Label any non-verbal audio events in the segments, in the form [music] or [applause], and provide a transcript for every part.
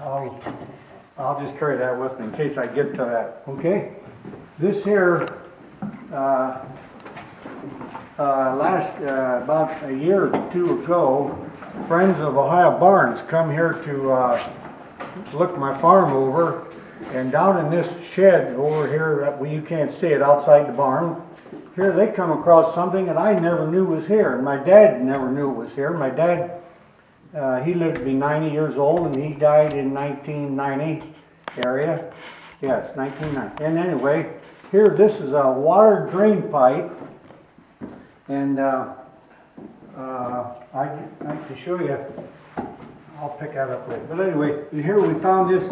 I'll, I'll just carry that with me in case I get to that, okay? This here, uh, uh, last, uh, about a year or two ago, Friends of Ohio Barns come here to, uh, look my farm over. And down in this shed over here, that, well, you can't see it outside the barn, here they come across something that I never knew was here. And my dad never knew it was here. My dad, uh, he lived to be 90 years old and he died in 1990 area. Yes, 1990. And anyway, here this is a water drain pipe. And uh, uh, I, I can show you, I'll pick that up later. But anyway, here we found this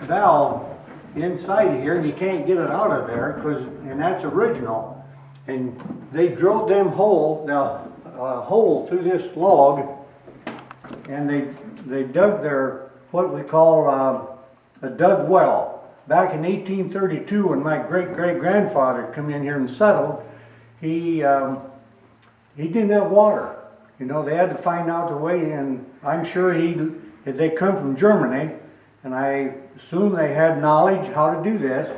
valve inside of here and you can't get it out of there because, and that's original. And they drilled them hole, the uh, hole through this log and they, they dug their, what we call, uh, a dug well. Back in eighteen thirty-two, when my great-great-grandfather come in here and settled, he, um, he didn't have water. You know, they had to find out the way, and I'm sure he, they come from Germany, and I assume they had knowledge how to do this,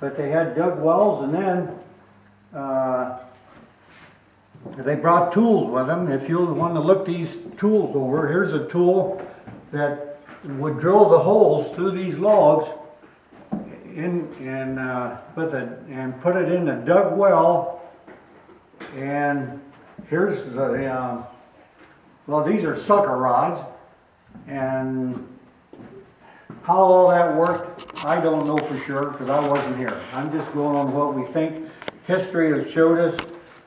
but they had dug wells, and then, uh, they brought tools with them. If you want to look these tools over, here's a tool that would drill the holes through these logs in, and, uh, with a, and put it in a dug well. And here's the, um, well, these are sucker rods. And how all that worked, I don't know for sure, because I wasn't here. I'm just going on what we think history has showed us.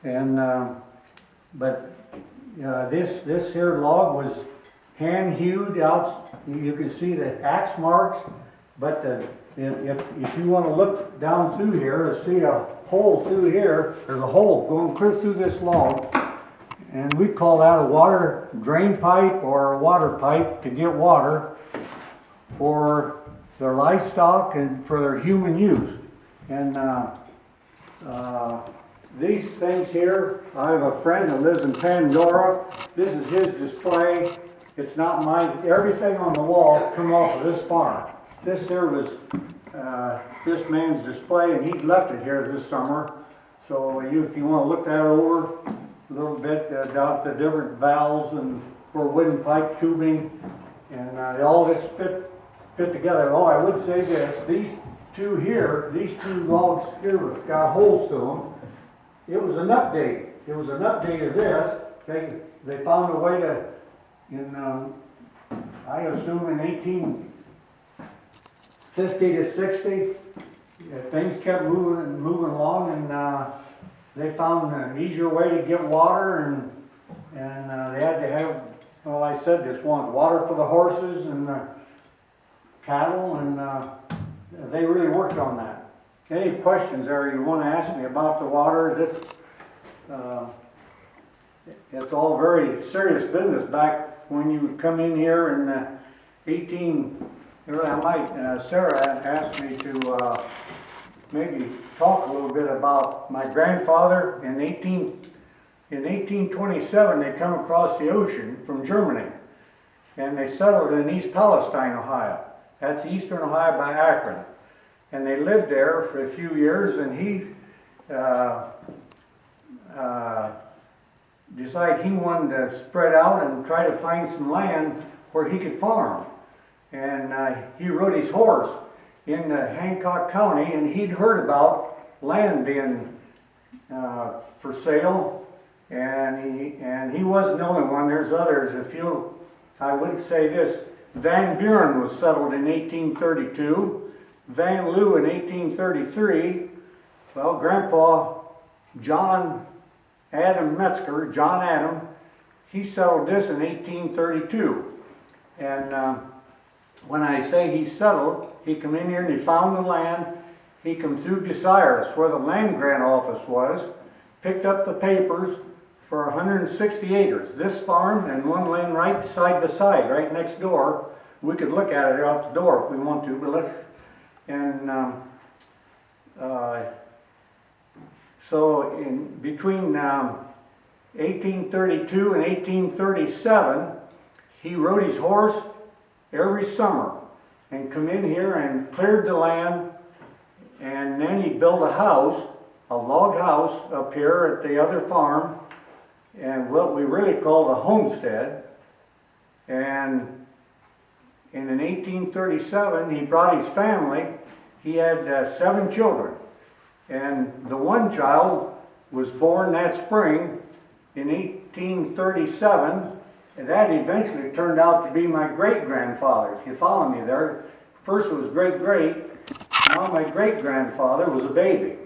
And, um, but, uh, this, this here log was hand hewed out, you can see the axe marks, but the, if, if, you wanna look down through here, to see a hole through here, there's a hole going clear through this log. And we call that a water drain pipe or a water pipe to get water for their livestock and for their human use. And, uh, uh, these things here, I have a friend that lives in Pandora. This is his display. It's not mine. Everything on the wall come off of this farm. This here was uh, this man's display, and he's left it here this summer. So you, if you want to look that over a little bit, uh, about the different valves and for wooden pipe tubing, and uh, all this fit fit together. Oh, I would say this: these two here, these two logs here, got holes to them it was an update. It was an update of this. They, they found a way to, in, um, I assume in eighteen fifty to sixty, things kept moving and moving along and, uh, they found an easier way to get water and, and, uh, they had to have, well, I said this once, water for the horses and the cattle and, uh, they really worked on that. Any questions there you want to ask me about the water? This, uh, it's all very serious business. Back when you would come in here in uh, 18, I might, uh, Sarah asked me to uh, maybe talk a little bit about my grandfather in 18, in 1827 they come across the ocean from Germany and they settled in East Palestine, Ohio. That's eastern Ohio by Akron and they lived there for a few years and he uh, uh, decided he wanted to spread out and try to find some land where he could farm. And uh, he rode his horse in Hancock County and he'd heard about land being uh, for sale. And he, and he wasn't the only one, there's others. A few, I would say this, Van Buren was settled in 1832 Vanlue in 1833, well, Grandpa John Adam Metzger, John Adam, he settled this in 1832. And uh, when I say he settled, he come in here and he found the land. He come through Bucyrus, where the land grant office was, picked up the papers for 160 acres. This farm and one land right side by side, right next door. We could look at it out the door if we want to, but let's and um, uh, so in between um, 1832 and 1837, he rode his horse every summer and come in here and cleared the land. And then he built a house, a log house up here at the other farm. And what we really called a homestead. And in 1837, he brought his family. He had uh, seven children. And the one child was born that spring in 1837. And that eventually turned out to be my great grandfather. If you follow me there, first it was great great. Now my great grandfather was a baby.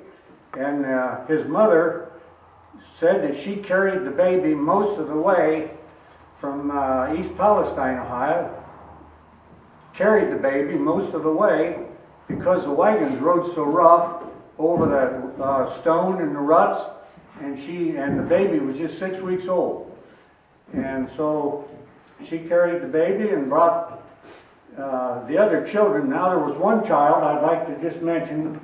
And uh, his mother said that she carried the baby most of the way from uh, East Palestine, Ohio, carried the baby most of the way because the wagons rode so rough over that uh, stone and the ruts, and she and the baby was just six weeks old, and so she carried the baby and brought uh, the other children. Now there was one child I'd like to just mention.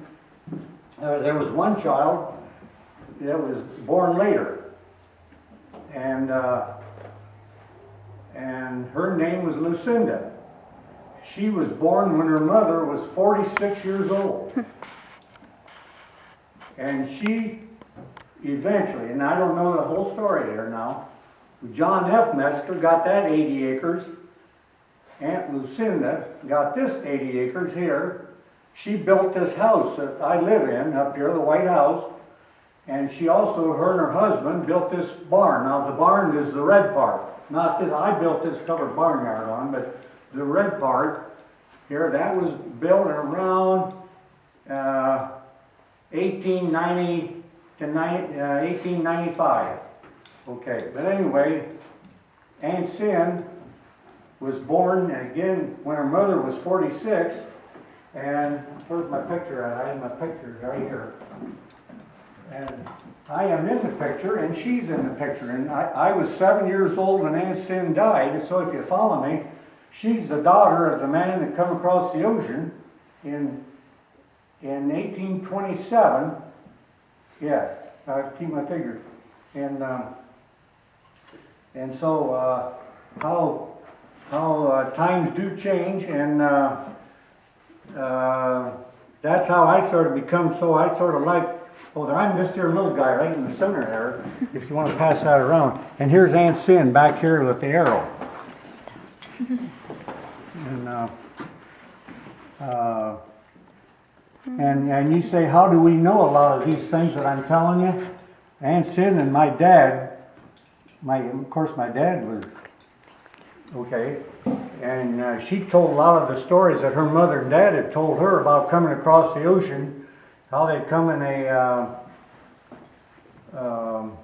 Uh, there was one child that was born later, and uh, and her name was Lucinda. She was born when her mother was 46 years old. [laughs] and she eventually, and I don't know the whole story there now, John F. Metzger got that 80 acres. Aunt Lucinda got this 80 acres here. She built this house that I live in up here, the White House. And she also, her and her husband, built this barn. Now, the barn is the red part. Not that I built this covered barnyard on, but the red part here, that was built around uh, 1890 to uh, 1895. Okay, but anyway, Aunt Sin was born again when her mother was 46. And where's my picture at? I have my picture right here. And I am in the picture and she's in the picture. And I, I was seven years old when Aunt Sin died. So if you follow me, she's the daughter of the man that come across the ocean in, in 1827. Yes, I keep my figure. And, um, and so, uh, how, how uh, times do change and, uh, uh, that's how I sort of become so, I sort of like, oh, I'm this here little guy right in the center there, if you want to pass that around. And here's Aunt Sin back here with the arrow. And, uh, uh, and, and you say, how do we know a lot of these things that I'm telling you? Aunt Sin and my dad, my, of course, my dad was, okay, and uh, she told a lot of the stories that her mother and dad had told her about coming across the ocean, how they'd come in a uh, um,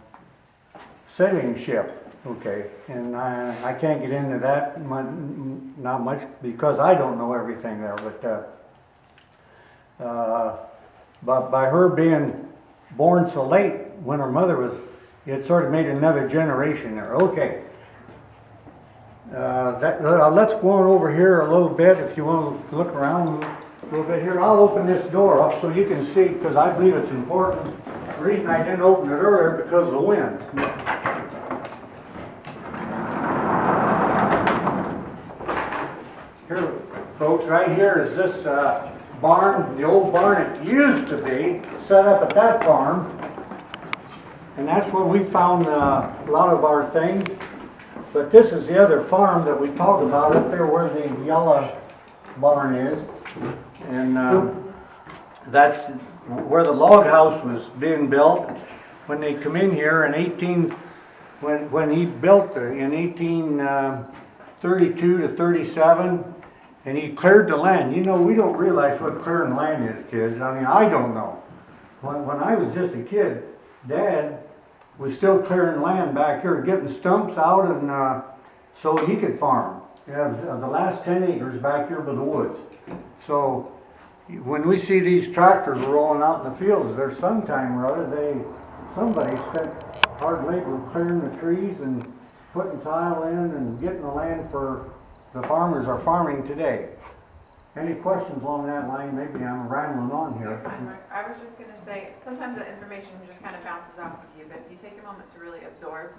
sailing ship, okay, and I, I can't get into that not much because I don't know everything there, but uh, uh, but by her being born so late when her mother was, it sort of made another generation there. Okay. Uh, that, uh, let's go on over here a little bit if you want to look around a little bit here. I'll open this door up so you can see because I believe it's important. The reason I didn't open it earlier because of the wind. Here, folks, right here is this uh, barn, the old barn it used to be, set up at that farm. And that's where we found uh, a lot of our things. But this is the other farm that we talked about up there where the yellow barn is. And um, that's where the log house was being built. When they come in here in 18, when, when he built the, in 1832 to 37, and he cleared the land. You know, we don't realize what clearing land is, kids. I mean, I don't know. When, when I was just a kid, Dad was still clearing land back here, getting stumps out and, uh, so he could farm. Yeah, the the last ten acres back here by the woods. So, when we see these tractors rolling out in the fields, there's sometime or other, they, somebody spent hard labor clearing the trees and putting tile in and getting the land for the farmers are farming today. Any questions along that line? Maybe I'm rambling on here. I was just gonna say, sometimes the information just kind of bounces off of you, but if you take a moment to really absorb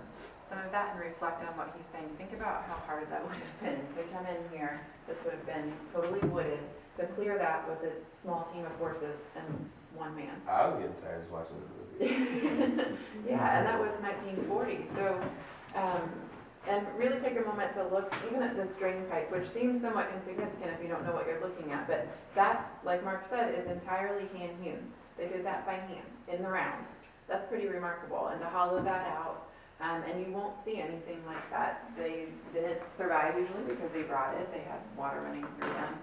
some of that and reflect on what he's saying. Think about how hard that would have been to come in here. This would have been totally wooded, to clear that with a small team of horses and one man. I was getting tired just watching the movie. [laughs] Yeah, and that was nineteen forty, so, um, and really take a moment to look even at this drain pipe, which seems somewhat insignificant if you don't know what you're looking at, but that, like Mark said, is entirely hand hewn. They did that by hand, in the round. That's pretty remarkable, and to hollow that out, um, and you won't see anything like that. They didn't survive usually because they brought it, they had water running through them.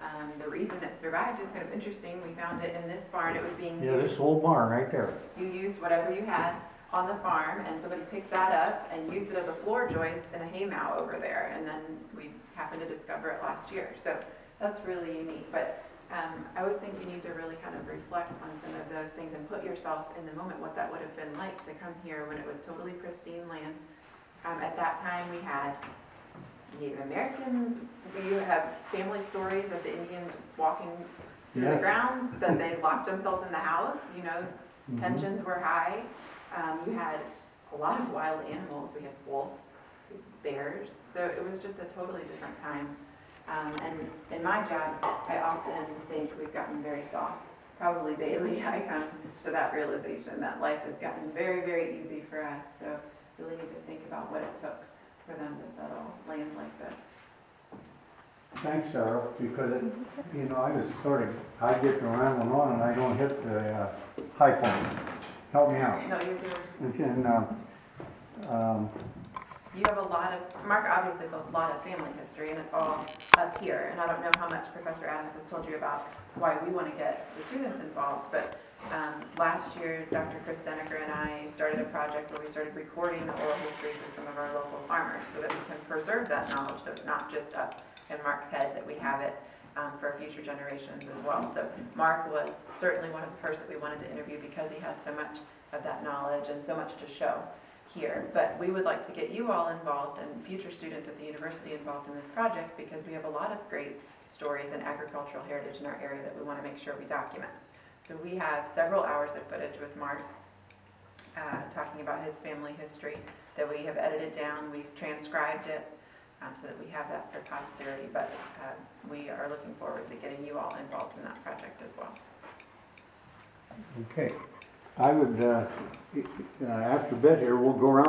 Um, the reason it survived is kind of interesting, we found it in this barn, it was being Yeah, used this old barn right there. you used whatever you had on the farm and somebody picked that up and used it as a floor joist in a haymow over there and then we happened to discover it last year so that's really unique but um, I always think you need to really kind of reflect on some of those things and put yourself in the moment what that would have been like to come here when it was totally pristine land um, at that time we had Native Americans we have family stories of the Indians walking through the grounds that they [laughs] locked themselves in the house you know. Tensions were high. Um, you had a lot of wild animals. We had wolves, bears. So it was just a totally different time. Um, and in my job, I often think we've gotten very soft. Probably daily, [laughs] I come to that realization that life has gotten very, very easy for us. So really need to think about what it took for them to settle land like this. Thanks, Sarah, because it, you know, I was sort of, I get to rambling on and I don't hit the, uh, high point. Help me out. No, you're doing And, um, um, You have a lot of, Mark obviously has a lot of family history, and it's all up here. And I don't know how much Professor Adams has told you about why we want to get the students involved, but um, last year, Dr. Chris Deneker and I started a project where we started recording the oral histories of some of our local farmers so that we can preserve that knowledge, so it's not just up in Mark's head, that we have it um, for future generations as well. So Mark was certainly one of the first that we wanted to interview because he has so much of that knowledge and so much to show here, but we would like to get you all involved and future students at the university involved in this project because we have a lot of great stories and agricultural heritage in our area that we want to make sure we document. So we have several hours of footage with Mark uh, talking about his family history that we have edited down, we've transcribed it um, so that we have that for posterity, but uh, we are looking forward to getting you all involved in that project as well. okay. I would, uh, uh, after a bit here, we'll go around